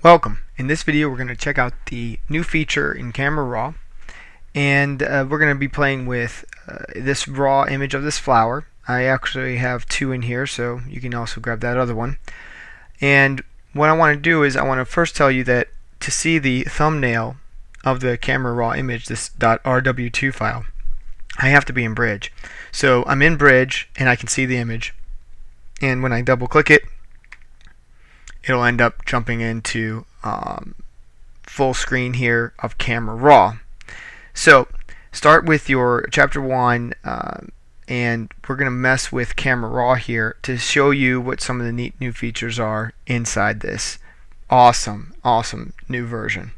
Welcome. In this video we're going to check out the new feature in Camera Raw and uh, we're going to be playing with uh, this raw image of this flower. I actually have two in here so you can also grab that other one. And what I want to do is I want to first tell you that to see the thumbnail of the Camera Raw image, this .rw2 file, I have to be in Bridge. So I'm in Bridge and I can see the image and when I double click it it'll end up jumping into um, full screen here of Camera Raw. So start with your chapter 1 uh, and we're going to mess with Camera Raw here to show you what some of the neat new features are inside this awesome, awesome new version.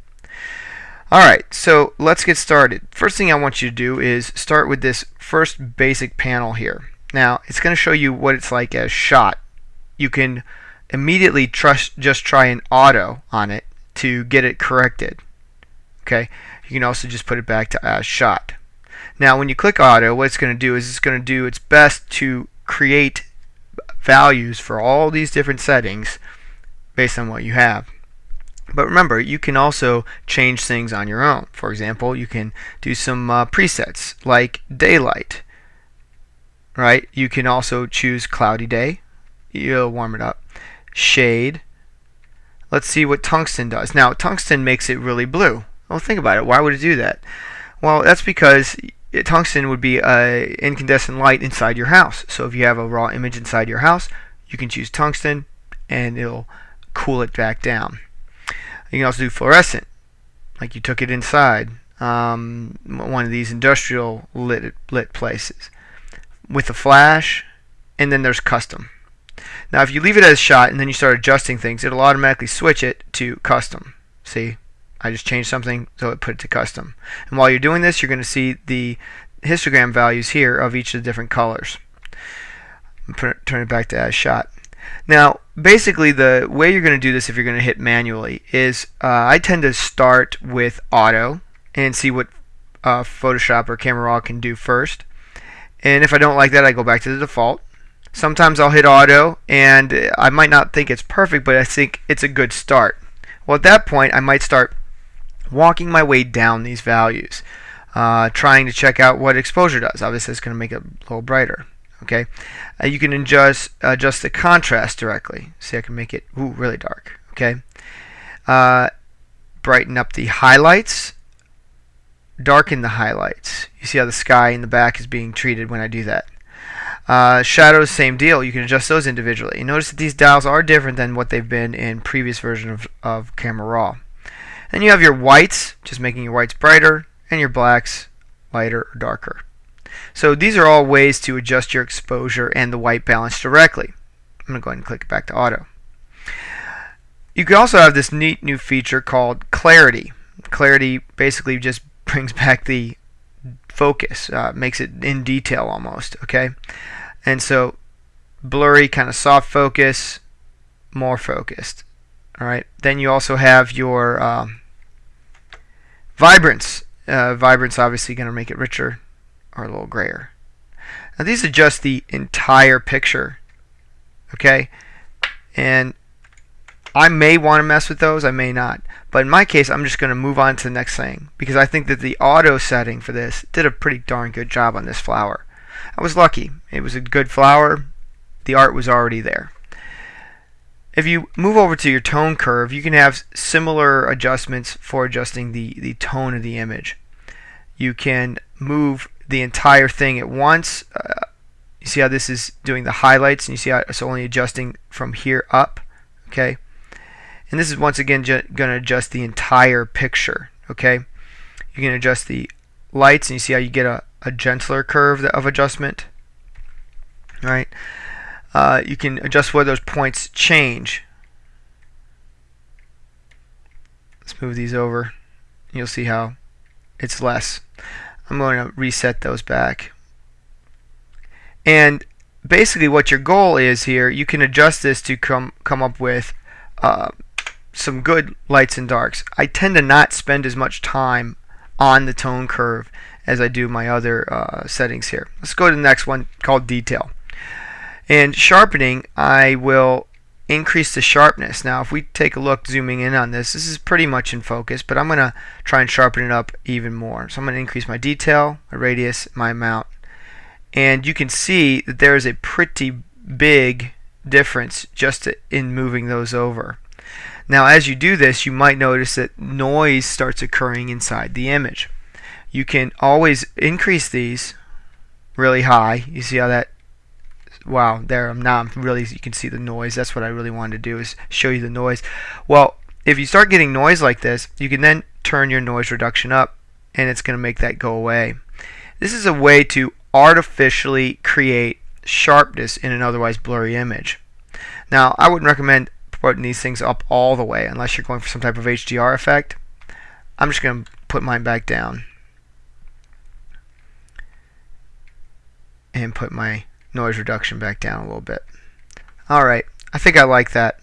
Alright, so let's get started. First thing I want you to do is start with this first basic panel here. Now, it's going to show you what it's like as shot. You can immediately trust, just try an auto on it to get it corrected. Okay, you can also just put it back to as shot. Now when you click auto, what it's going to do is it's going to do its best to create values for all these different settings based on what you have. But remember, you can also change things on your own. For example, you can do some uh, presets like daylight. Right? You can also choose cloudy day. You'll warm it up shade. Let's see what tungsten does. Now, tungsten makes it really blue. Well, think about it. Why would it do that? Well, that's because tungsten would be an incandescent light inside your house. So if you have a raw image inside your house, you can choose tungsten and it'll cool it back down. You can also do fluorescent, like you took it inside um, one of these industrial lit, lit places with a flash, and then there's custom. Now if you leave it as shot and then you start adjusting things, it'll automatically switch it to custom. See, I just changed something so it put it to custom. And while you're doing this, you're going to see the histogram values here of each of the different colors. It, turn it back to as shot. Now, basically, the way you're going to do this if you're going to hit manually is uh, I tend to start with auto and see what uh, Photoshop or Camera Raw can do first. And if I don't like that, I go back to the default. Sometimes I'll hit auto and I might not think it's perfect, but I think it's a good start. Well, at that point, I might start walking my way down these values, uh, trying to check out what exposure does. Obviously, it's going to make it a little brighter. Okay, uh, you can adjust adjust the contrast directly. See, I can make it ooh, really dark. Okay, uh, brighten up the highlights, darken the highlights. You see how the sky in the back is being treated when I do that. Uh, shadows, same deal. You can adjust those individually. notice that these dials are different than what they've been in previous version of, of Camera Raw. Then you have your whites, just making your whites brighter, and your blacks lighter or darker. So these are all ways to adjust your exposure and the white balance directly. I'm going to go ahead and click back to auto. You can also have this neat new feature called clarity. Clarity basically just brings back the focus, uh, makes it in detail almost, okay? And so blurry, kind of soft focus, more focused. All right. Then you also have your um, vibrance. Uh, vibrance obviously going to make it richer or a little grayer. Now these adjust the entire picture. Okay. And I may want to mess with those, I may not. But in my case, I'm just going to move on to the next thing because I think that the auto setting for this did a pretty darn good job on this flower. I was lucky. It was a good flower. The art was already there. If you move over to your tone curve, you can have similar adjustments for adjusting the, the tone of the image. You can move the entire thing at once. Uh, you see how this is doing the highlights and you see how it's only adjusting from here up. Okay. And this is once again going to adjust the entire picture. Okay. You can adjust the lights and you see how you get a, a gentler curve of adjustment. Right. Uh, you can adjust where those points change. Let's move these over. You'll see how it's less. I'm going to reset those back. And basically what your goal is here, you can adjust this to come, come up with uh, some good lights and darks. I tend to not spend as much time on the tone curve as I do my other uh, settings here. Let's go to the next one called detail. And sharpening, I will increase the sharpness. Now if we take a look zooming in on this, this is pretty much in focus, but I'm going to try and sharpen it up even more. So I'm going to increase my detail, my radius, my amount. And you can see that there is a pretty big difference just in moving those over. Now as you do this, you might notice that noise starts occurring inside the image. You can always increase these really high. You see how that wow there I'm now I'm really you can see the noise. That's what I really wanted to do is show you the noise. Well if you start getting noise like this you can then turn your noise reduction up and it's going to make that go away. This is a way to artificially create sharpness in an otherwise blurry image. Now I wouldn't recommend putting these things up all the way unless you're going for some type of HDR effect. I'm just going to put mine back down and put my noise reduction back down a little bit. Alright, I think I like that.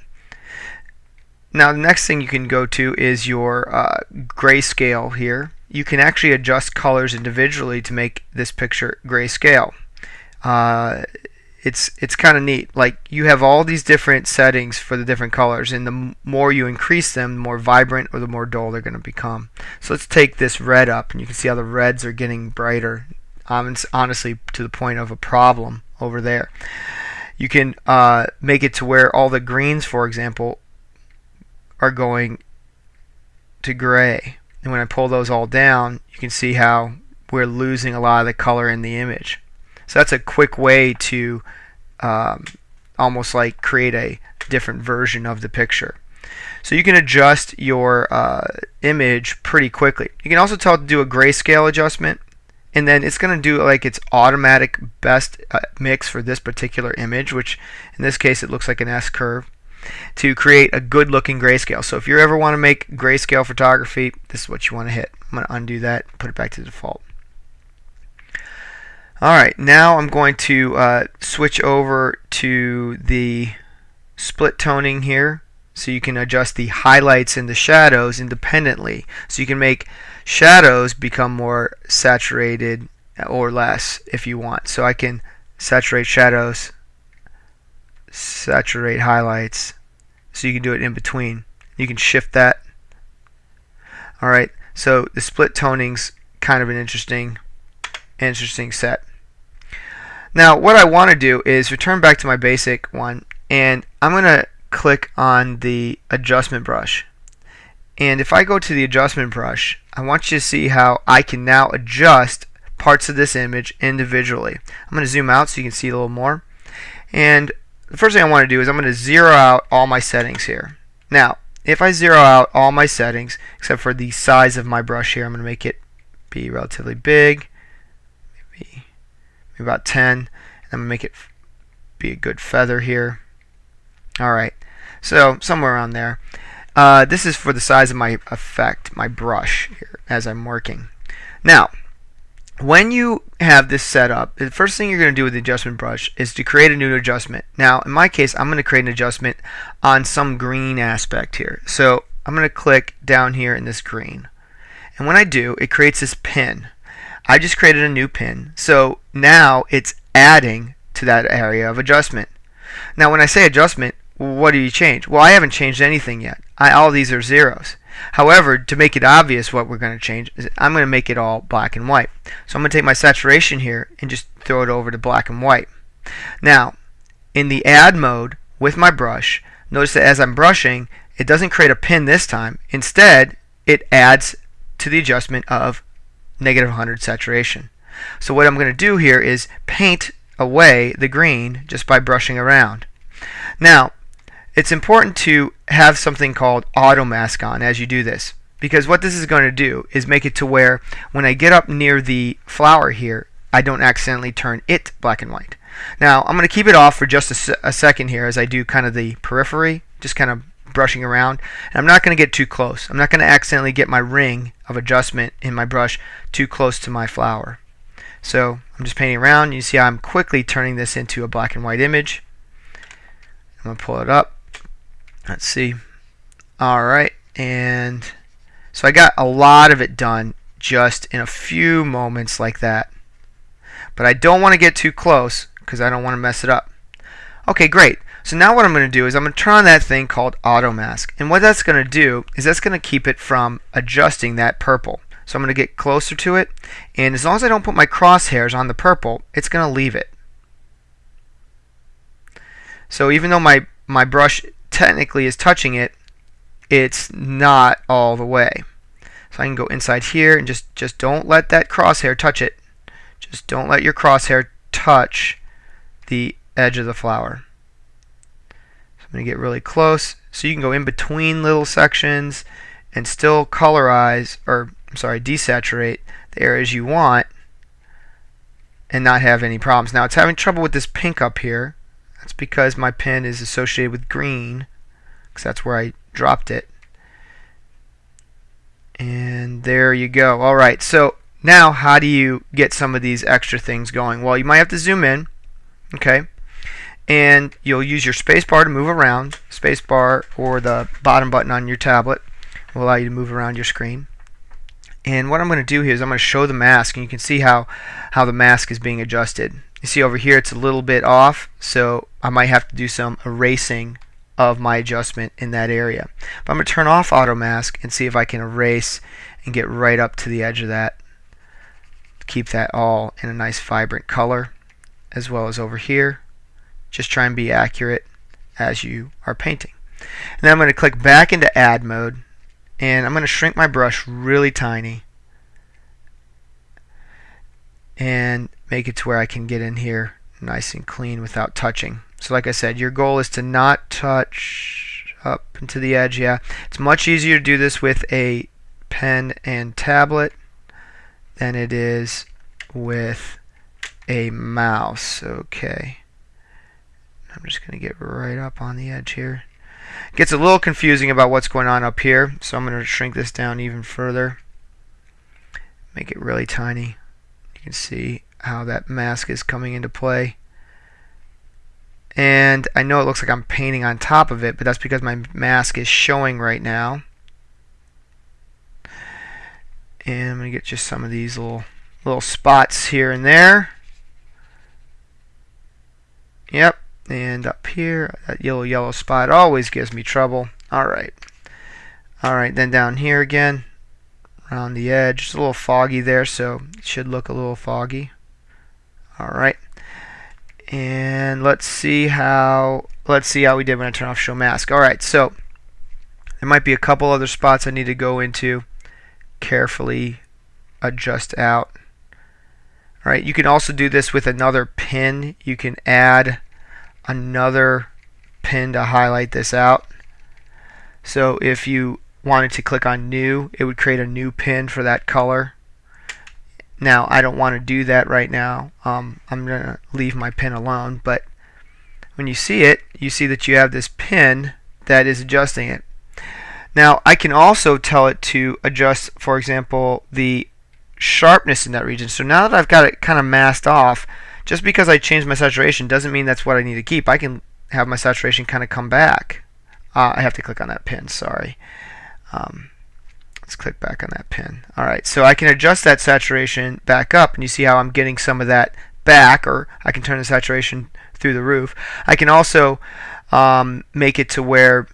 Now the next thing you can go to is your uh, grayscale here. You can actually adjust colors individually to make this picture grayscale. Uh, it's it's kind of neat. Like you have all these different settings for the different colors, and the more you increase them, the more vibrant or the more dull they're going to become. So let's take this red up, and you can see how the reds are getting brighter. Um, it's honestly to the point of a problem over there. You can uh, make it to where all the greens, for example, are going to gray. And when I pull those all down, you can see how we're losing a lot of the color in the image. So that's a quick way to um, almost like create a different version of the picture. So you can adjust your uh, image pretty quickly. You can also tell it to do a grayscale adjustment and then it's going to do like its automatic best uh, mix for this particular image which in this case it looks like an S curve to create a good looking grayscale. So if you ever want to make grayscale photography this is what you want to hit. I'm going to undo that put it back to default. Alright now I'm going to uh, switch over to the split toning here so you can adjust the highlights and the shadows independently. So you can make shadows become more saturated or less if you want. So I can saturate shadows saturate highlights. So you can do it in between. You can shift that. Alright so the split toning's kind of an interesting interesting set. Now what I want to do is return back to my basic one and I'm gonna click on the adjustment brush. And if I go to the adjustment brush, I want you to see how I can now adjust parts of this image individually. I'm going to zoom out so you can see a little more. And the first thing I want to do is I'm going to zero out all my settings here. Now, if I zero out all my settings, except for the size of my brush here, I'm going to make it be relatively big, maybe, maybe about 10, and I'm going to make it be a good feather here. Alright, so somewhere around there. Uh, this is for the size of my effect, my brush here as I'm working. Now, when you have this set up, the first thing you're going to do with the adjustment brush is to create a new adjustment. Now, in my case, I'm going to create an adjustment on some green aspect here. So I'm going to click down here in this green. And when I do, it creates this pin. I just created a new pin. So now it's adding to that area of adjustment. Now, when I say adjustment, what do you change? Well, I haven't changed anything yet. I, all these are zeros. However, to make it obvious what we're going to change, is I'm going to make it all black and white. So I'm going to take my saturation here and just throw it over to black and white. Now, in the add mode with my brush, notice that as I'm brushing, it doesn't create a pin this time. Instead, it adds to the adjustment of negative 100 saturation. So what I'm going to do here is paint away the green just by brushing around. Now, it's important to have something called auto mask on as you do this because what this is going to do is make it to where when I get up near the flower here I don't accidentally turn it black and white. Now I'm going to keep it off for just a, a second here as I do kind of the periphery just kind of brushing around and I'm not going to get too close. I'm not going to accidentally get my ring of adjustment in my brush too close to my flower. So I'm just painting around. You see I'm quickly turning this into a black and white image. I'm going to pull it up Let's see. Alright, and so I got a lot of it done just in a few moments like that. But I don't want to get too close because I don't want to mess it up. Okay, great. So now what I'm going to do is I'm going to turn on that thing called auto mask and what that's going to do is that's going to keep it from adjusting that purple. So I'm going to get closer to it and as long as I don't put my crosshairs on the purple it's going to leave it. So even though my, my brush technically is touching it it's not all the way. So I can go inside here and just, just don't let that crosshair touch it. Just don't let your crosshair touch the edge of the flower. So I'm going to get really close so you can go in between little sections and still colorize or I'm sorry desaturate the areas you want and not have any problems. Now it's having trouble with this pink up here. That's because my pen is associated with green because that's where I dropped it. And there you go. Alright, so now how do you get some of these extra things going? Well, you might have to zoom in, okay? And you'll use your spacebar to move around. Spacebar or the bottom button on your tablet will allow you to move around your screen. And what I'm going to do here is I'm going to show the mask, and you can see how, how the mask is being adjusted. You see over here it's a little bit off, so I might have to do some erasing of my adjustment in that area. But I'm going to turn off auto mask and see if I can erase and get right up to the edge of that. Keep that all in a nice vibrant color as well as over here. Just try and be accurate as you are painting. And then I'm going to click back into add mode and I'm going to shrink my brush really tiny and make it to where I can get in here nice and clean without touching. So like I said, your goal is to not touch up into the edge. Yeah, it's much easier to do this with a pen and tablet than it is with a mouse. Okay. I'm just going to get right up on the edge here. gets a little confusing about what's going on up here, so I'm going to shrink this down even further. Make it really tiny. Can see how that mask is coming into play. And I know it looks like I'm painting on top of it but that's because my mask is showing right now. And I'm gonna get just some of these little little spots here and there. Yep and up here that yellow yellow spot always gives me trouble. Alright alright then down here again around the edge. It's a little foggy there so it should look a little foggy. Alright and let's see how let's see how we did when I turn off show mask. Alright so there might be a couple other spots I need to go into. Carefully adjust out. Alright you can also do this with another pin. You can add another pin to highlight this out. So if you wanted to click on new it would create a new pin for that color now I don't want to do that right now. Um, I'm going to leave my pin alone, but when you see it, you see that you have this pin that is adjusting it. Now I can also tell it to adjust, for example, the sharpness in that region. So now that I've got it kind of masked off, just because I changed my saturation doesn't mean that's what I need to keep. I can have my saturation kind of come back. Uh, I have to click on that pin, sorry. Um, Let's click back on that pin. Alright, so I can adjust that saturation back up and you see how I'm getting some of that back or I can turn the saturation through the roof. I can also um, make it to where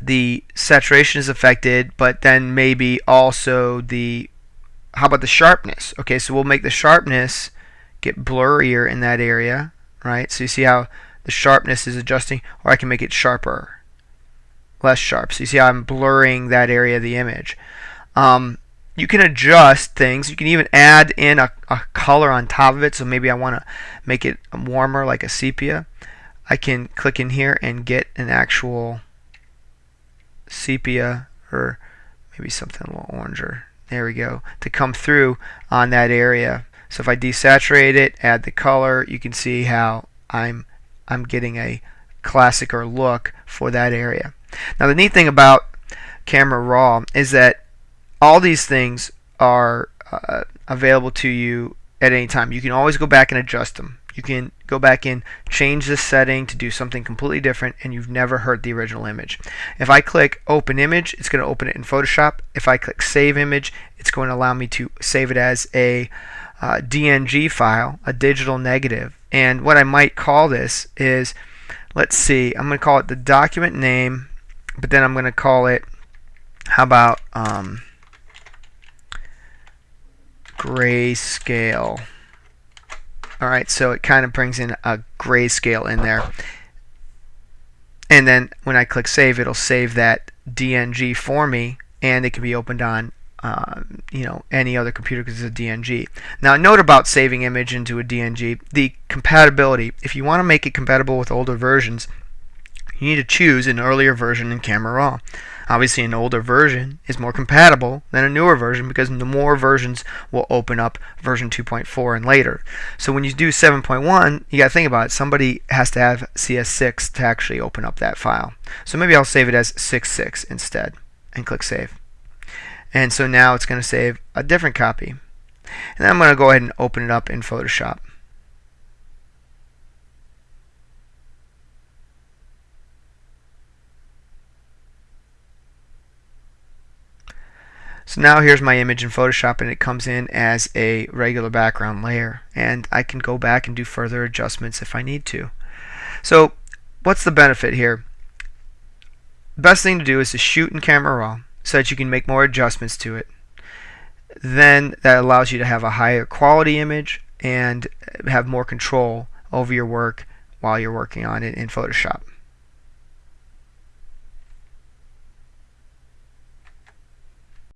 the saturation is affected but then maybe also the how about the sharpness okay so we'll make the sharpness get blurrier in that area right so you see how the sharpness is adjusting or I can make it sharper less sharp. So you see I'm blurring that area of the image. Um, you can adjust things. You can even add in a, a color on top of it. So maybe I want to make it warmer like a sepia. I can click in here and get an actual sepia or maybe something a little oranger. There we go. To come through on that area. So if I desaturate it, add the color, you can see how I'm I'm getting a classic or look for that area. Now the neat thing about Camera Raw is that all these things are uh, available to you at any time. You can always go back and adjust them. You can go back and change this setting to do something completely different and you've never hurt the original image. If I click open image, it's going to open it in Photoshop. If I click save image, it's going to allow me to save it as a uh, DNG file, a digital negative. And what I might call this is let's see, I'm going to call it the document name, but then I'm going to call it, how about um, grayscale. Alright, so it kind of brings in a grayscale in there. And then when I click save, it'll save that DNG for me, and it can be opened on uh, you know any other computer because it's a DNG. Now note about saving image into a DNG, the compatibility. If you want to make it compatible with older versions, you need to choose an earlier version in Camera Raw. Obviously an older version is more compatible than a newer version because the more versions will open up version 2.4 and later. So when you do 7.1, you got to think about it. Somebody has to have CS6 to actually open up that file. So maybe I'll save it as 6.6 instead and click save. And so now it's going to save a different copy. And then I'm going to go ahead and open it up in Photoshop. So now here's my image in Photoshop and it comes in as a regular background layer and I can go back and do further adjustments if I need to. So what's the benefit here? Best thing to do is to shoot in camera raw so that you can make more adjustments to it. Then that allows you to have a higher quality image and have more control over your work while you're working on it in Photoshop.